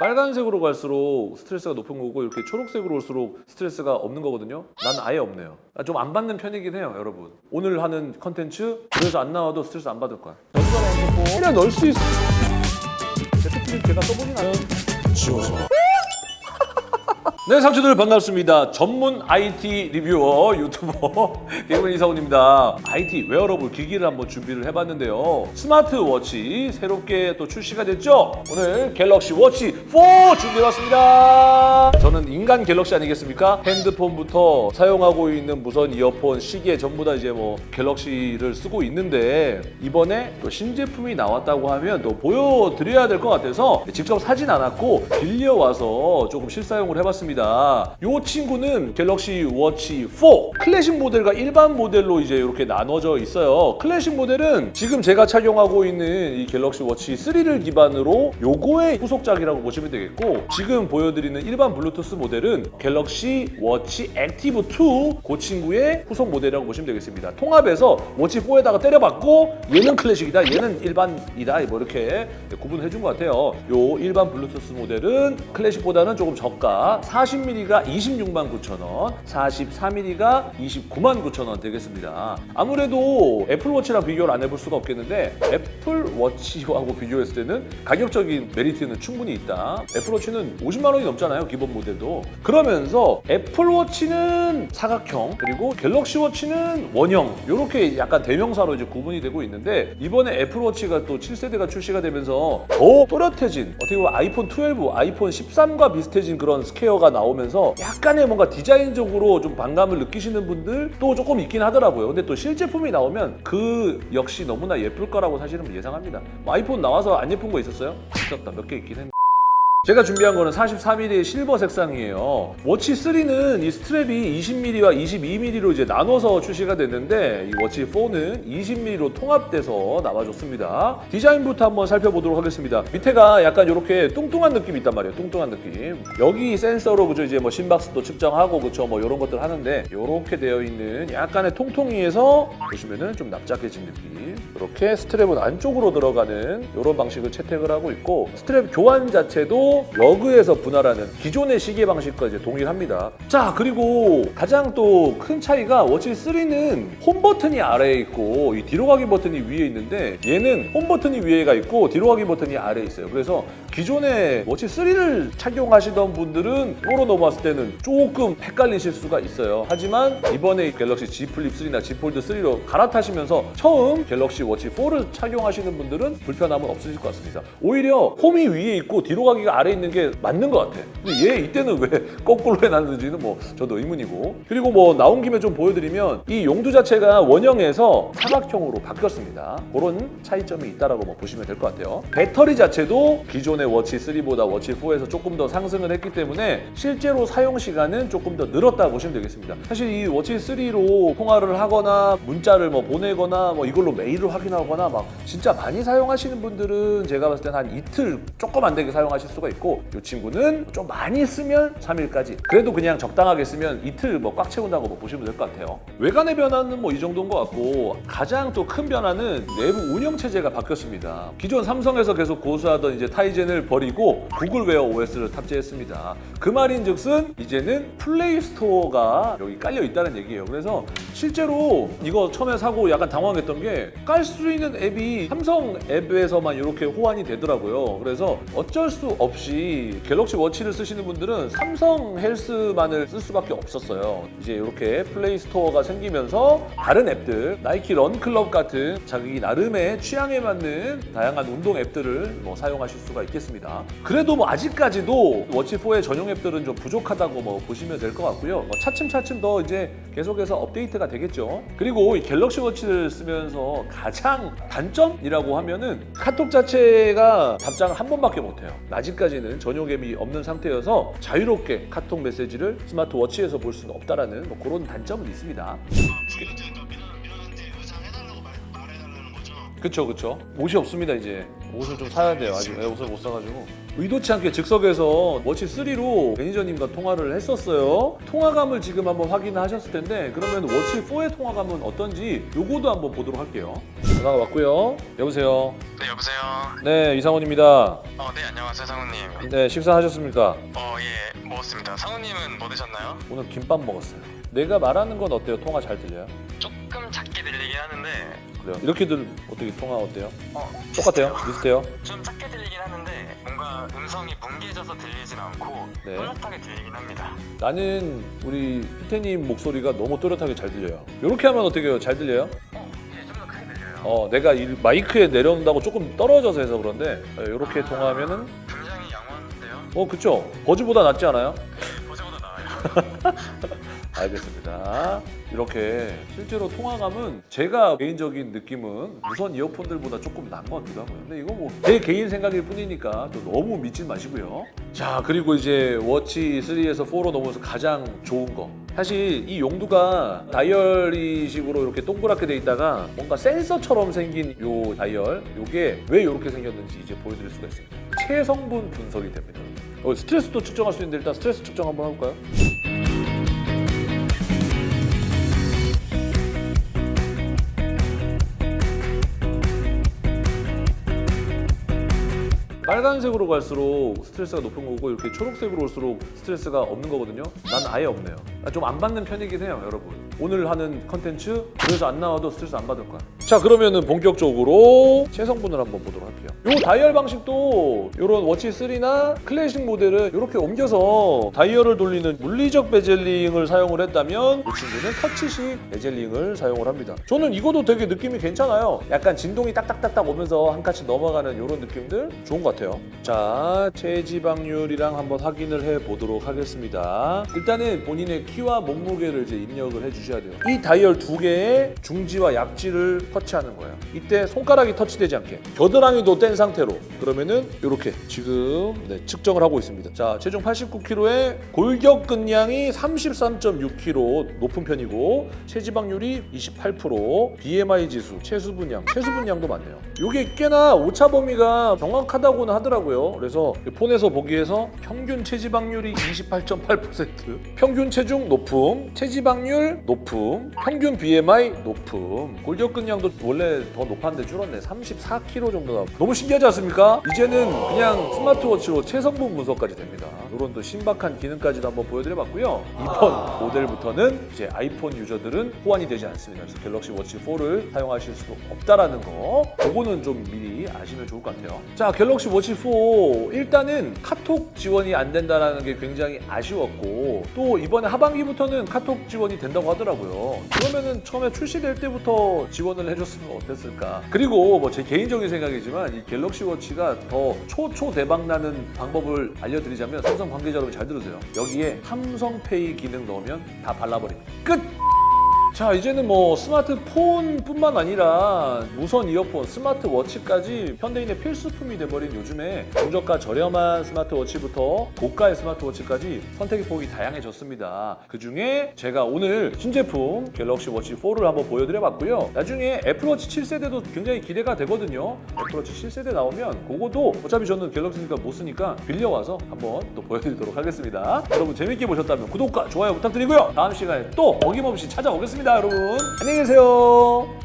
빨간색으로 갈수록 스트레스가 높은 거고 이렇게 초록색으로 올수록 스트레스가 없는 거거든요. 난 아예 없네요. 좀 안 받는 편이긴 해요, 여러분. 오늘 하는 컨텐츠 그래서 안 나와도 스트레스 안 받을 거야. 연주가 나와서 그래 넣을 수 있어. Z Flip 제가 써보진 않았는데. 지워져. 네, 상추들 반갑습니다. 전문 IT reviewer 유튜버 개그맨 이사원입니다. IT wearable 기기를 한번 준비를 해봤는데요. 스마트워치 새롭게 또 출시가 됐죠? 오늘 갤럭시 워치 4 준비해봤습니다. 저는 인간 갤럭시 아니겠습니까? 핸드폰부터 사용하고 있는 무선 이어폰, 시계 전부 다 이제 뭐 갤럭시를 쓰고 있는데 이번에 또 신제품이 나왔다고 하면 또 보여드려야 될 것 같아서 직접 사진 않았고 빌려와서 조금 실사용을 해봤습니다. 이 친구는 갤럭시 워치 4 클래식 모델과 일반 모델로 이제 이렇게 나눠져 있어요. 클래식 모델은 지금 제가 착용하고 있는 이 갤럭시 워치 3를 기반으로 요거의 후속작이라고 보시면 되겠고 지금 보여드리는 일반 블루투스 모델은 갤럭시 워치 액티브 2 그 친구의 후속 모델이라고 보시면 되겠습니다. 통합해서 워치 4에다가 때려봤고 얘는 클래식이다, 얘는 일반이다 뭐 이렇게 구분해 준 것 같아요. 요 일반 블루투스 모델은 클래식보다는 조금 저가 40mm가 26만 9천 원, 44mm가 29만 9천 원 되겠습니다. 아무래도 애플워치랑 비교를 안 해볼 수가 없겠는데 애플워치하고 비교했을 때는 가격적인 메리트는 충분히 있다. 애플워치는 50만 원이 넘잖아요, 기본 모델도. 그러면서 애플워치는 사각형, 그리고 갤럭시워치는 원형 이렇게 약간 대명사로 이제 구분이 되고 있는데 이번에 애플워치가 또 7세대가 출시가 되면서 더 또렷해진 어떻게 보면 아이폰 12, 아이폰 13과 비슷해진 그런 스퀘어가 나오면서 약간의 뭔가 디자인적으로 좀 반감을 느끼시는 분들도 조금 있긴 하더라고요. 근데 또 실제품이 나오면 그 역시 너무나 예쁠 거라고 사실은 예상합니다. 뭐 아이폰 나와서 안 예쁜 거 있었어요? 있었다. 몇 개 있긴 했는데. 제가 준비한 거는 43mm의 실버 색상이에요. 워치 3는 이 strap이 20mm와 22mm로 이제 나눠서 출시가 됐는데 이 워치 4는 20mm로 통합돼서 나와줬습니다. 디자인부터 한번 살펴보도록 하겠습니다. 밑에가 약간 이렇게 뚱뚱한 느낌이 있단 말이에요. 뚱뚱한 느낌. 여기 센서로 그죠 이제 뭐 심박수도 측정하고 그쵸 뭐 이런 것들 하는데 이렇게 되어 있는 약간의 통통이에서 보시면은 좀 납작해진 느낌. 이렇게 strap은 안쪽으로 들어가는 이런 방식을 채택을 하고 있고 스트랩 교환 자체도 lug에서 분할하는 기존의 시계 방식과 이제 동일합니다. 자 그리고 가장 또 큰 차이가 워치 3는 홈 버튼이 아래에 있고 이 뒤로 가기 버튼이 위에 있는데 얘는 홈 버튼이 위에가 있고 뒤로 가기 버튼이 아래에 있어요. 그래서 기존의 워치 3를 착용하시던 분들은 으로 넘어왔을 때는 조금 헷갈리실 수가 있어요. 하지만 이번에 갤럭시 Z 플립 3나 Z 폴드 3로 갈아타시면서 처음 갤럭시 워치 4를 착용하시는 분들은 불편함은 없으실 것 같습니다. 오히려 홈이 위에 있고 뒤로 가기가 아래에 있는 게 맞는 것 같아. 근데 얘 이때는 왜 거꾸로 해놨는지는 뭐 저도 의문이고. 그리고 뭐 나온 김에 좀 보여드리면 이 용두 자체가 원형에서 사각형으로 바뀌었습니다. 그런 차이점이 있다라고 뭐 보시면 될 것 같아요. 배터리 자체도 기존의 워치 3보다 워치 4에서 조금 더 상승을 했기 때문에 실제로 사용 시간은 조금 더 늘었다 보시면 되겠습니다. 사실 이 워치 3로 통화를 하거나 문자를 뭐 보내거나 뭐 이걸로 메일을 확인하거나 막 진짜 많이 사용하시는 분들은 제가 봤을 때는 한 이틀 조금 안 되게 사용하실 수가 있고 이 친구는 좀 많이 쓰면 3일까지 그래도 그냥 적당하게 쓰면 이틀 뭐 꽉 채운다고 뭐 보시면 될 것 같아요. 외관의 변화는 뭐 이 정도인 것 같고 가장 또 큰 변화는 내부 운영 체제가 바뀌었습니다. 기존 삼성에서 계속 고수하던 이제 타이젠을 버리고 구글웨어 OS를 탑재했습니다. 그 말인즉슨 이제는 플레이 스토어가 여기 깔려 있다는 얘기예요. 그래서 실제로 이거 처음에 사고 약간 당황했던 게 깔 수 있는 앱이 삼성 앱에서만 이렇게 호환이 되더라고요. 그래서 어쩔 수 없이 갤럭시 워치를 쓰시는 분들은 삼성 헬스만을 쓸 수밖에 없었어요. 이제 이렇게 플레이 스토어가 생기면서 다른 앱들, 나이키 런클럽 같은 자기 나름의 취향에 맞는 다양한 운동 앱들을 뭐 사용하실 수가 있겠습니다. 그래도 뭐 아직까지도 워치4의 전용 앱들은 좀 부족하다고 뭐 보시면 될 것 같고요. 뭐 차츰차츰 더 이제 계속해서 업데이트가 되겠죠. 그리고 이 갤럭시 워치를 쓰면서 가장 단점이라고 하면은 카톡 자체가 답장을 한 번밖에 못해요. 아직까지는 전용 앱이 없는 상태여서 자유롭게 카톡 메시지를 스마트 워치에서 볼 수는 없다라는 뭐 그런 단점은 있습니다. 그쵸 그쵸 옷이 없습니다 이제 옷을 좀 사야 돼요 아직 네, 옷을 못 사가지고 의도치 않게 즉석에서 워치 3로 매니저님과 통화를 했었어요. 통화감을 지금 한번 확인하셨을 텐데 그러면 워치 4의 통화감은 어떤지 요거도 한번 보도록 할게요. 전화가 왔고요. 여보세요. 네 여보세요. 네, 이상원입니다. 어네 안녕하세요 상우님. 네, 식사하셨습니까? 어예 먹었습니다. 상우님은 뭐 드셨나요? 오늘 김밥 먹었어요. 내가 말하는 건 어때요? 통화 잘 들려요? 조금 작게 들리긴 하는데 그래요. 이렇게들 어떻게 통화 어때요? 어 똑같아요? 비슷해요? 좀 작게 들리긴 하는데 뭔가 음성이 뭉개져서 들리진 않고 네. 또렷하게 들리긴 합니다. 나는 우리 피테님 목소리가 너무 또렷하게 잘 들려요. 이렇게 하면 어떻게 해요? 잘 들려요? 어 예 좀 더 크게 들려요. 어, 내가 이 마이크에 내려온다고 조금 떨어져서 해서 그런데 이렇게 통화하면은 굉장히 양호한데요. 어, 그쵸? 버즈보다 낫지 않아요? 보자보다 나아요. 알겠습니다. 이렇게 실제로 통화감은 제가 개인적인 느낌은 무선 이어폰들보다 조금 나은 것 같기도 하고요. 근데 이거 뭐제 개인 생각일 뿐이니까 또 너무 믿진 마시고요. 자 그리고 이제 워치 3에서 4로 넘어서 가장 좋은 거. 사실 이 용두가 다이얼이식으로 이렇게 동그랗게 돼 있다가 뭔가 센서처럼 생긴 요 다이얼 요게 왜 이렇게 생겼는지 이제 보여드릴 수가 있습니다. 체성분 분석이 됩니다. 어, 스트레스도 측정할 수 있는데 일단 스트레스 측정 한번 해볼까요? 빨간색으로 갈수록 스트레스가 높은 거고 이렇게 초록색으로 올수록 스트레스가 없는 거거든요. 난 아예 없네요. 좀 안 받는 편이긴 해요, 여러분. 오늘 하는 컨텐츠 그래서 안 나와도 스트레스 안 받을 거야. 자, 그러면은 본격적으로 체성분을 한번 보도록 할게요. 요 다이얼 방식도 이런 워치 3나 클래식 모델은 이렇게 옮겨서 다이얼을 돌리는 물리적 bezel ring을 사용을 했다면 이 친구는 터치식 bezel ring을 사용을 합니다. 저는 이것도 되게 느낌이 괜찮아요. 약간 진동이 딱딱딱딱 오면서 한 칸씩 넘어가는 이런 느낌들 좋은 것 같아요. 자, 체지방률이랑 한번 확인을 해 보도록 하겠습니다. 일단은 본인의 키와 몸무게를 이제 입력을 해주 셔야 돼요. 이 다이얼 두 개의 중지와 약지를 터치하는 거예요. 이때 손가락이 터치되지 않게 겨드랑이도 뗀 상태로 그러면은 이렇게 지금 네, 측정을 하고 있습니다. 자, 체중 89kg에 골격 근량이 33.6kg 높은 편이고 체지방률이 28%, BMI 지수, 체수분량, 체수분량도 많네요. 이게 꽤나 오차 범위가 정확하다고는 하더라고요. 그래서 폰에서 보기에서 평균 체지방률이 28.8%, 평균 체중 높음, 체지방률 높음, 평균 BMI 높음, 골격 근량도 원래 더 높았는데 줄었네. 34kg 정도가 너무 신기하지 않습니까? 이제는 그냥 스마트워치로 체성분 분석까지 됩니다. 이런 또 신박한 기능까지도 한번 보여드려봤고요. 이번 모델부터는 이제 아이폰 유저들은 호환이 되지 않습니다. 그래서 갤럭시 워치 4를 사용하실 수 없다라는 거. 그거는 좀 미리 아시면 좋을 것 같아요. 자, 갤럭시 워치 4 일단은 카톡 지원이 안 된다는 게 굉장히 아쉬웠고 또 이번에 하반기부터는 카톡 지원이 된다고 하더라고요. 그러면은 처음에 출시될 때부터 지원을 해줬으면 어땠을까? 그리고 뭐 제 개인적인 생각이지만 이 갤럭시 워치가 더 초초 대박 나는 방법을 알려드리자면 삼성 관계자 여러분 잘 들으세요. 여기에 삼성페이 기능 넣으면 다 발라버립니다. 끝! 자 이제는 뭐 스마트폰뿐만 아니라 무선 이어폰, 스마트워치까지 현대인의 필수품이 돼버린 요즘에 중저가 저렴한 스마트워치부터 고가의 스마트워치까지 선택의 폭이 다양해졌습니다. 그 중에 제가 오늘 신제품 갤럭시 워치 4를 한번 보여드려봤고요. 나중에 애플워치 7세대도 굉장히 기대가 되거든요. 애플워치 7세대 나오면 그거도 어차피 저는 갤럭시니까 못 쓰니까 빌려와서 한번 또 보여드리도록 하겠습니다. 여러분 재밌게 보셨다면 구독과 좋아요 부탁드리고요. 다음 시간에 또 어김없이 찾아오겠 습니다, 여러분. 안녕히 계세요.